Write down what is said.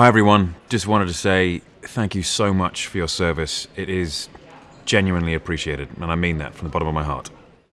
Hi everyone, just wanted to say thank you so much for your service. It is genuinely appreciated, and I mean that from the bottom of my heart.